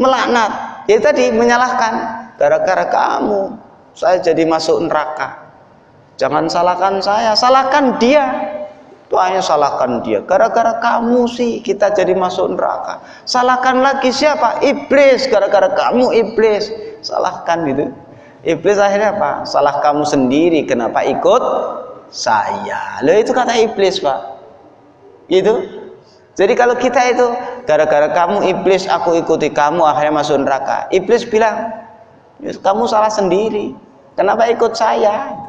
Melaknat. Ya tadi menyalahkan. Gara-gara kamu saya jadi masuk neraka Jangan salahkan saya, salahkan dia. Doanya salahkan dia. Gara-gara kamu sih kita jadi masuk neraka. Salahkan lagi siapa? Iblis. Gara-gara kamu iblis. Salahkan gitu. Iblis akhirnya apa? Salah kamu sendiri. Kenapa ikut saya? Loh itu kata iblis pak. Itu. Jadi kalau kita itu gara-gara kamu iblis aku ikuti kamu akhirnya masuk neraka. Iblis bilang, kamu salah sendiri. Kenapa ikut saya?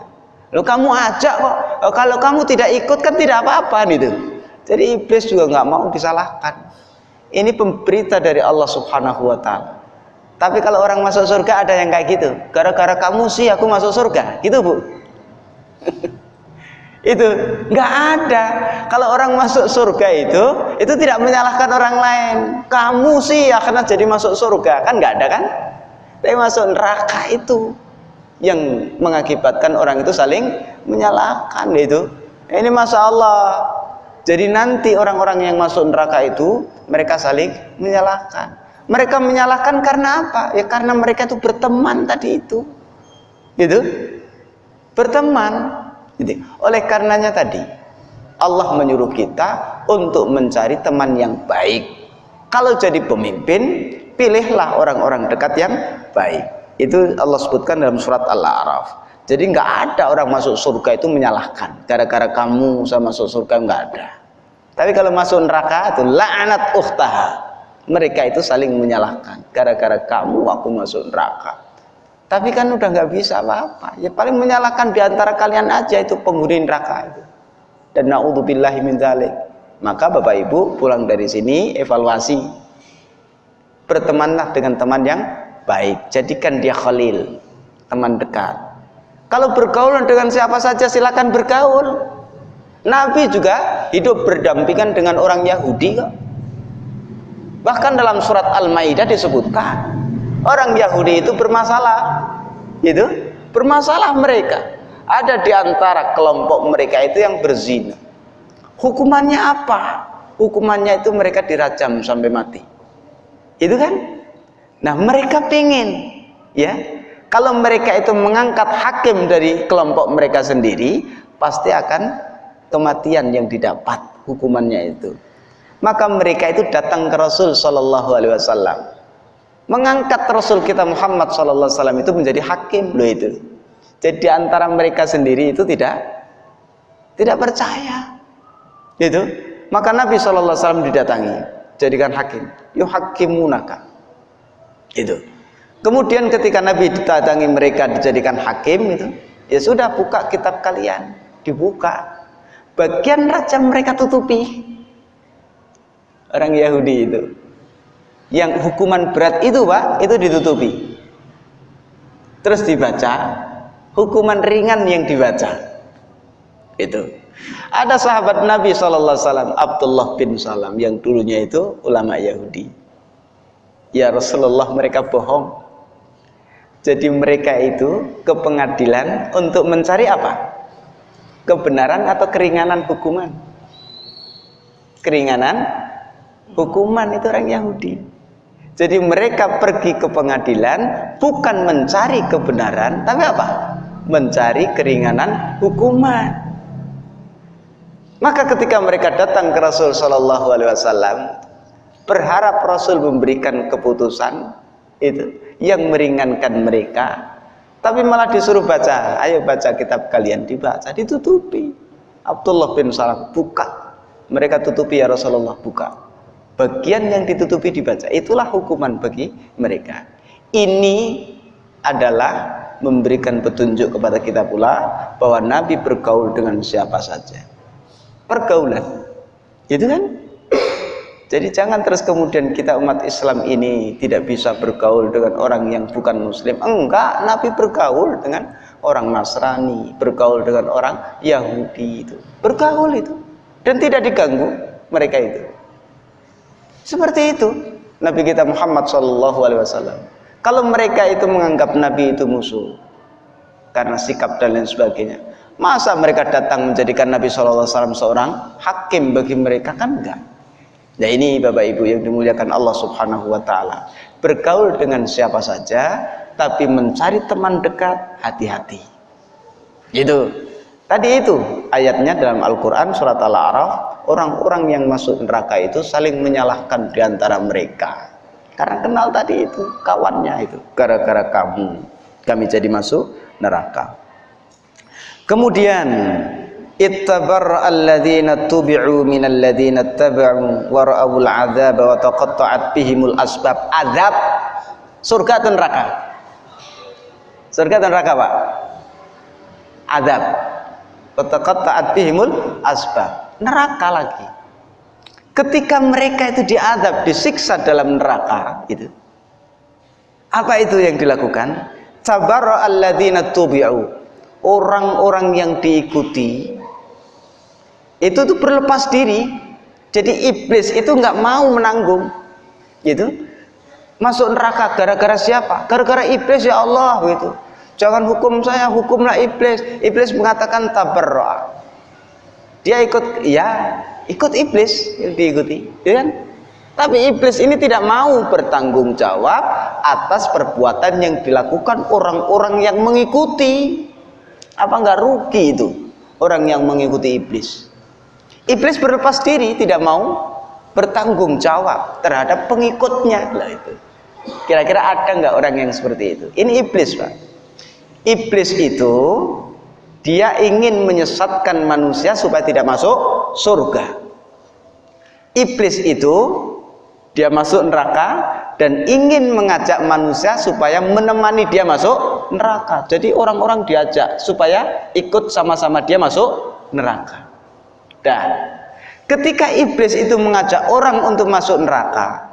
Lo kamu ajak kok. Kalau kamu tidak ikut kan tidak apa-apa gitu. Jadi iblis juga nggak mau disalahkan. Ini pemberita dari Allah Subhanahu wa taala. Tapi kalau orang masuk surga ada yang kayak gitu. Gara-gara kamu sih aku masuk surga. Gitu, Bu. *laughs* itu nggak ada. Kalau orang masuk surga itu itu tidak menyalahkan orang lain. Kamu sih akan jadi masuk surga. Kan nggak ada kan? Tapi masuk neraka itu yang mengakibatkan orang itu saling menyalahkan itu ini masa Allah. Jadi nanti orang-orang yang masuk neraka itu mereka saling menyalahkan. Mereka menyalahkan karena apa? Ya karena mereka itu berteman tadi itu. Gitu? Berteman. Gitu. oleh karenanya tadi Allah menyuruh kita untuk mencari teman yang baik. Kalau jadi pemimpin pilihlah orang-orang dekat yang baik itu Allah sebutkan dalam surat Al-A'raf jadi nggak ada orang masuk surga itu menyalahkan gara-gara kamu saya masuk surga nggak ada tapi kalau masuk neraka itu la'anat ukhtaha mereka itu saling menyalahkan gara-gara kamu aku masuk neraka Tapi kan udah nggak bisa apa-apa. Ya paling menyalahkan di antara kalian aja itu penghuni neraka itu. Dan naudzubillahi min dzalik. Maka Bapak Ibu pulang dari sini evaluasi. Bertemanlah dengan teman yang baik. Jadikan dia khalil, teman dekat. Kalau bergaul dengan siapa saja silakan bergaul. Nabi juga hidup berdampingan dengan orang Yahudi kok. Bahkan dalam surat Al-Maidah disebutkan orang Yahudi itu bermasalah. Itu bermasalah mereka. Ada di antara kelompok mereka itu yang berzina. Hukumannya apa? Hukumannya itu mereka dirajam sampai mati. Itu kan? Nah, mereka pingin ya. Kalau mereka itu mengangkat hakim dari kelompok mereka sendiri, pasti akan kematian yang didapat hukumannya itu. Maka mereka itu datang ke Rasul Shallallahu Alaihi Wasallam. Mengangkat Rasul kita Muhammad Shallallahu Alaihi Wasallam itu menjadi hakim loh itu. Jadi antara mereka sendiri itu tidak tidak percaya. Itu maka Nabi Shallallahu Alaihi Wasallam didatangi jadikan hakim. Yuk hakimunaka itu. Kemudian ketika Nabi didatangi mereka dijadikan hakim itu ya sudah buka kitab kalian dibuka. Bagian raja mereka tutupi. Orang Yahudi itu. Yang hukuman berat itu pak itu ditutupi. Terus dibaca hukuman ringan yang dibaca. Itu. Ada sahabat Nabi SAW Abdullah bin Salam yang dulunya itu ulama Yahudi ya Rasulullah mereka bohong. Jadi mereka itu ke pengadilan untuk mencari apa? Kebenaran atau keringanan hukuman? Keringanan hukuman itu orang Yahudi. Jadi mereka pergi ke pengadilan bukan mencari kebenaran tapi apa? Mencari keringanan hukuman. Maka ketika mereka datang ke Rasul Shallallahu Alaihi Wasallam berharap Rasul memberikan keputusan itu yang meringankan mereka tapi malah disuruh baca. Ayo baca kitab kalian dibaca ditutupi. Abdullah bin Salam buka. Mereka tutupi ya Rasulullah buka. Bagian yang ditutupi dibaca. Itulah hukuman bagi mereka. Ini adalah memberikan petunjuk kepada kita pula bahwa Nabi bergaul dengan siapa saja. Pergaulan. Itu kan jadi jangan terus kemudian kita umat Islam ini tidak bisa bergaul dengan orang yang bukan muslim. Enggak Nabi bergaul dengan orang Nasrani bergaul dengan orang Yahudi itu. Bergaul itu. Dan tidak diganggu mereka itu. Seperti itu Nabi kita Muhammad Shallallahu Alaihi Wasallam. Kalau mereka itu menganggap Nabi itu musuh karena sikap dan lain sebagainya, masa mereka datang menjadikan Nabi Shallallahu Alaihi Wasallam seorang hakim bagi mereka? Kan enggak? Nah ini Bapak Ibu yang dimuliakan Allah Subhanahu Wa Taala. Bergaul dengan siapa saja, tapi mencari teman dekat hati-hati. Itu. Tadi itu ayatnya dalam Al-Quran surat Al-A'raf orang-orang yang masuk neraka itu saling menyalahkan di antara mereka. Karena kenal tadi itu kawannya itu. Gara-gara kamu kami jadi masuk neraka. Kemudian ittabar alladzina tubi'u minal ladzina taba'u wa ra'awul adzab wa taqatta'at bihimul asbab azab surga atau neraka surga atau neraka Pak azab Wataqatta'at bihimul asbab. Neraka lagi. Ketika mereka itu diadab, disiksa dalam neraka, itu. Apa itu yang dilakukan? Tabara alladzina tubi'u. Orang-orang yang diikuti itu tuh berlepas diri. Jadi iblis itu nggak mau menanggung. Gitu. Masuk neraka gara-gara siapa? Gara-gara iblis ya Allah gitu Jangan hukum saya, hukumlah iblis. Iblis mengatakan tabarra. Dia ikut, ya, ikut iblis diikuti, ya kan? Tapi iblis ini tidak mau bertanggung jawab atas perbuatan yang dilakukan orang-orang yang mengikuti. Apa enggak rugi itu orang yang mengikuti iblis? Iblis berlepas diri, tidak mau bertanggung jawab terhadap pengikutnya. Lah itu. Kira-kira ada nggak orang yang seperti itu? Ini iblis, Pak. Iblis itu dia ingin menyesatkan manusia supaya tidak masuk surga. Iblis itu dia masuk neraka dan ingin mengajak manusia supaya menemani dia masuk neraka. Jadi orang-orang diajak supaya ikut sama-sama dia masuk neraka. Dan ketika iblis itu mengajak orang untuk masuk neraka,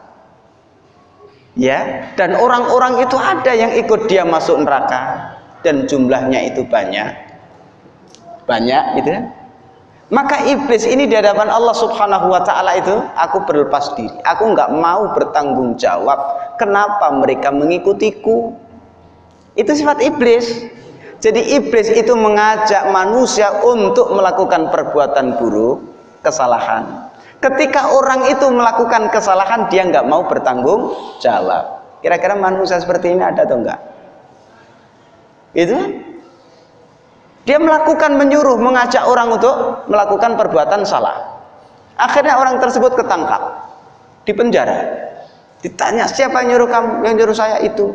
ya, dan orang-orang itu ada yang ikut dia masuk neraka dan jumlahnya itu banyak. Banyak gitu ya. Maka iblis ini di hadapan Allah Subhanahu wa taala itu aku berlepas diri. Aku nggak mau bertanggung jawab kenapa mereka mengikutiku. Itu sifat iblis. Jadi iblis itu mengajak manusia untuk melakukan perbuatan buruk, kesalahan. Ketika orang itu melakukan kesalahan dia nggak mau bertanggung jawab. Kira-kira manusia seperti ini ada atau enggak? Itu dia melakukan menyuruh, mengajak orang untuk melakukan perbuatan salah. Akhirnya orang tersebut ketangkap, di penjara. Ditanya, siapa yang nyuruh kamu? Yang nyuruh saya itu.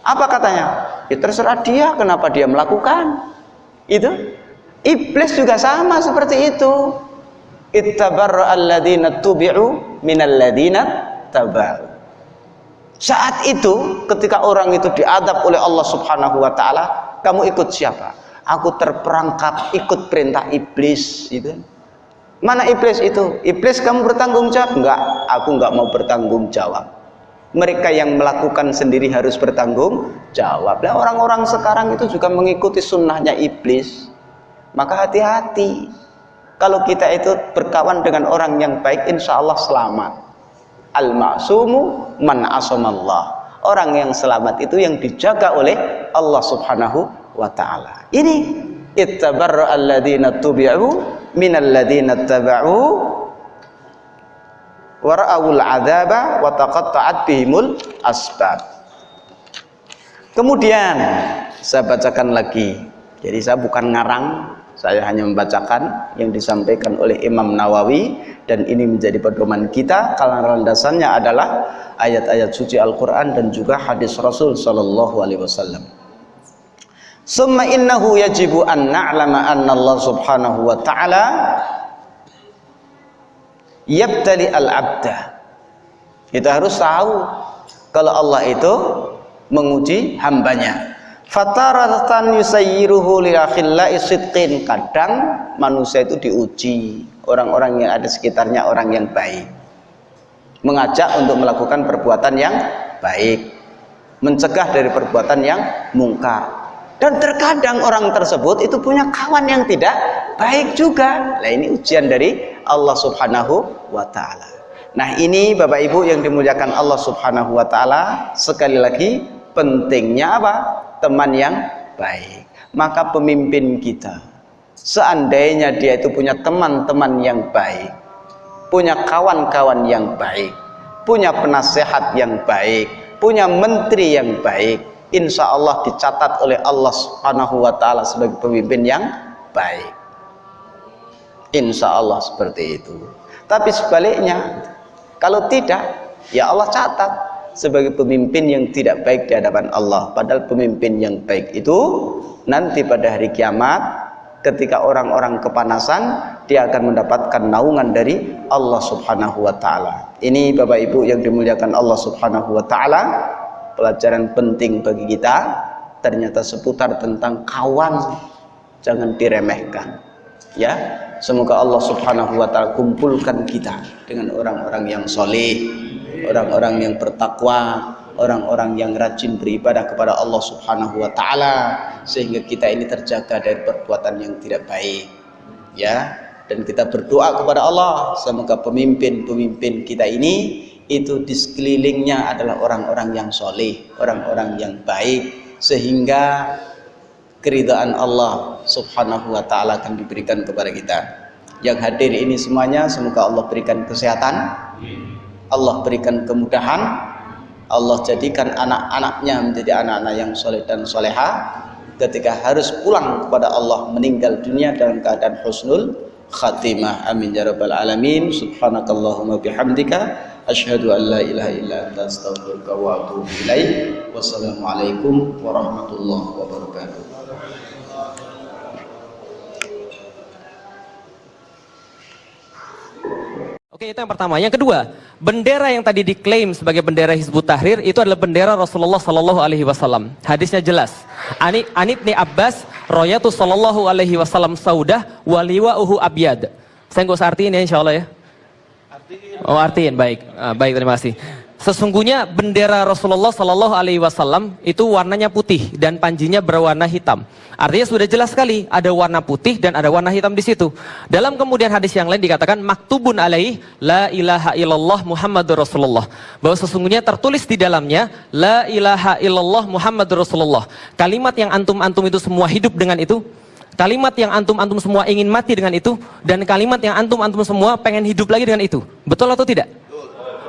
Apa katanya? Ya terserah dia, kenapa dia melakukan. Itu. Iblis juga sama seperti itu. Ittabarra alladhina tubi'u minalladhina taba'u. Saat itu ketika orang itu diadab oleh Allah Subhanahu wa taala, kamu ikut siapa? aku terperangkap ikut perintah iblis itu mana iblis itu iblis kamu bertanggung jawab enggak aku enggak mau bertanggung jawab mereka yang melakukan sendiri harus bertanggung jawab. Lah orang-orang sekarang itu juga mengikuti sunnahnya iblis. Maka hati-hati. Kalau kita itu berkawan dengan orang yang baik insya Allah selamat. Al-ma'sumu man asamallah. Orang yang selamat itu yang dijaga oleh Allah subhanahu wa ta'ala. Ini ittabarra alladhina tubi'u minalladhina taba'u wara'awul adaba wa taqatta'at bihimul asbab kemudian saya bacakan lagi jadi saya bukan ngarang saya hanya membacakan yang disampaikan oleh Imam Nawawi dan ini menjadi pedoman kita karena landasannya adalah ayat-ayat suci Al-Quran dan juga hadis Rasul Sallallahu Alaihi Wasallam. Summa innahu yajibu an na'lama anna Allah subhanahu wa ta'ala yabtali al-abda. Kita harus tahu kalau Allah itu menguji hambanya. Fataratan yusayyiruhu li. Kadang manusia itu diuji, orang-orang yang ada sekitarnya orang yang baik. Mengajak untuk melakukan perbuatan yang baik, mencegah dari perbuatan yang mungkar dan terkadang orang tersebut itu punya kawan yang tidak baik juga. Nah ini ujian dari Allah subhanahu wa ta'ala. Nah ini Bapak Ibu yang dimuliakan Allah subhanahu wa ta'ala sekali lagi pentingnya apa? teman yang baik. Maka pemimpin kita seandainya dia itu punya teman-teman yang baik punya kawan-kawan yang baik punya penasehat yang baik punya menteri yang baik insya Allah dicatat oleh Allah subhanahu wa ta'ala sebagai pemimpin yang baik. Insya Allah seperti itu. Tapi sebaliknya kalau tidak ya Allah catat sebagai pemimpin yang tidak baik di hadapan Allah. Padahal pemimpin yang baik itu nanti pada hari kiamat ketika orang-orang kepanasan dia akan mendapatkan naungan dari Allah subhanahu wa ta'ala. Ini Bapak Ibu yang dimuliakan Allah subhanahu wa ta'ala pelajaran penting bagi kita ternyata seputar tentang kawan jangan diremehkan ya. Semoga Allah subhanahu wa ta'ala kumpulkan kita dengan orang-orang yang soleh orang-orang yang bertakwa orang-orang yang rajin beribadah kepada Allah subhanahu wa ta'ala sehingga kita ini terjaga dari perbuatan yang tidak baik ya. Dan kita berdoa kepada Allah semoga pemimpin-pemimpin kita ini itu di sekelilingnya adalah orang-orang yang soleh, orang-orang yang baik, sehingga keridhaan Allah subhanahu wa ta'ala akan diberikan kepada kita. Yang hadir ini semuanya, semoga Allah berikan kesehatan, Allah berikan kemudahan, Allah jadikan anak-anaknya menjadi anak-anak yang soleh dan soleha, ketika harus pulang kepada Allah meninggal dunia dalam keadaan husnul khatimah. Amin ya rabbal alamin. Subhanakallahumma bihamdika Asyhadu an la ilaha illa anta astaghfiruka wa atubu ilaik. Wassalamualaikum warahmatullahi wabarakatuh.
Oke, itu yang pertama. Yang kedua, bendera yang tadi diklaim sebagai bendera Hizbut Tahrir itu adalah bendera Rasulullah Sallallahu Alaihi Wasallam. Hadisnya jelas. Ani Anibni Abbas, Royatu Sallallahu Alaihi Wasallam Saudah, waliwa uhu abyad. Saya nggak usah artiin ya, insya Allah ya. Oh artiin, baik, Ah, baik terima kasih. Sesungguhnya bendera Rasulullah Sallallahu Alaihi Wasallam itu warnanya putih dan panjinya berwarna hitam. Artinya sudah jelas sekali ada warna putih dan ada warna hitam di situ. Dalam kemudian hadis yang lain dikatakan maktubun alaih la ilaha illallah Muhammadur Rasulullah. Bahwa sesungguhnya tertulis di dalamnya la ilaha illallah Muhammadur Rasulullah. Kalimat yang antum-antum itu semua hidup dengan itu. Kalimat yang antum-antum semua ingin mati dengan itu dan kalimat yang antum-antum semua pengen hidup lagi dengan itu. Betul atau tidak?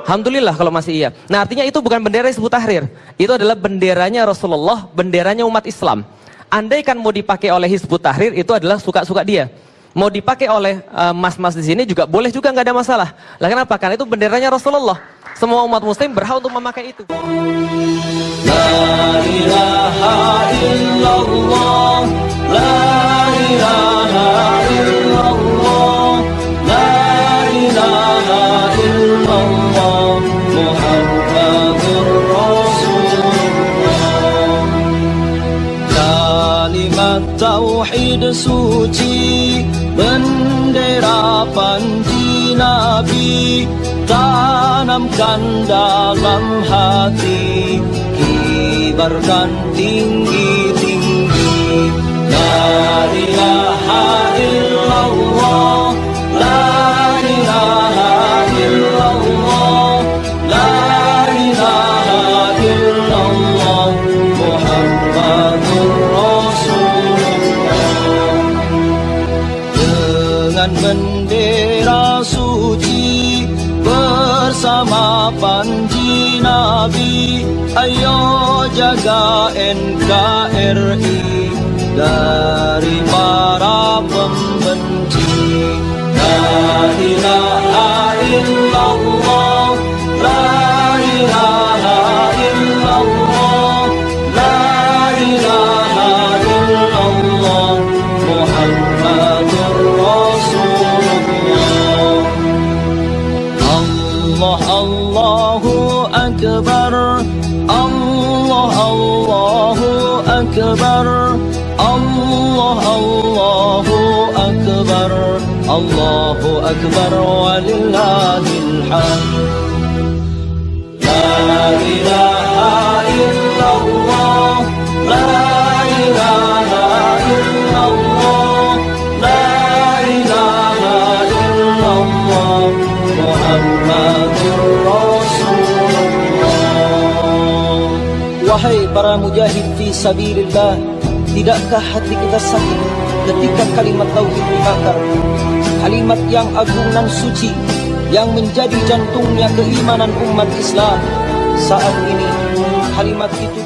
Alhamdulillah kalau masih iya. Nah artinya itu bukan bendera Hizbut Tahrir. Itu adalah benderanya Rasulullah, benderanya umat Islam. Andaikan mau dipakai oleh Hizbut Tahrir itu adalah suka-suka dia. Mau dipakai oleh eh, mas-mas di sini juga boleh juga nggak ada masalah. Lah kenapa? Karena itu benderanya Rasulullah. Semua umat muslim berhak untuk memakai itu.
La ilaha illallah, la ilaha illallah, la ilaha illallah, Muhammadur Rasulullah. Kalimat tauhid suci, bendera panji nabi, Tanamkan dalam hati Kibarkan tinggi-tinggi La ilaha illallah jaga NKRI dari para pembenci. La Allahu Akbar walillahil hamd La ilaha illallah La ilaha illallah La ilaha illallah Muhammadur Rasulullah
Wahai para mujahid fi sabilillah, tidakkah hati kita sakit ketika kalimat tauhid dibakar? Kalimat yang agung dan suci yang menjadi jantungnya keimanan umat Islam. Saat ini kalimat itu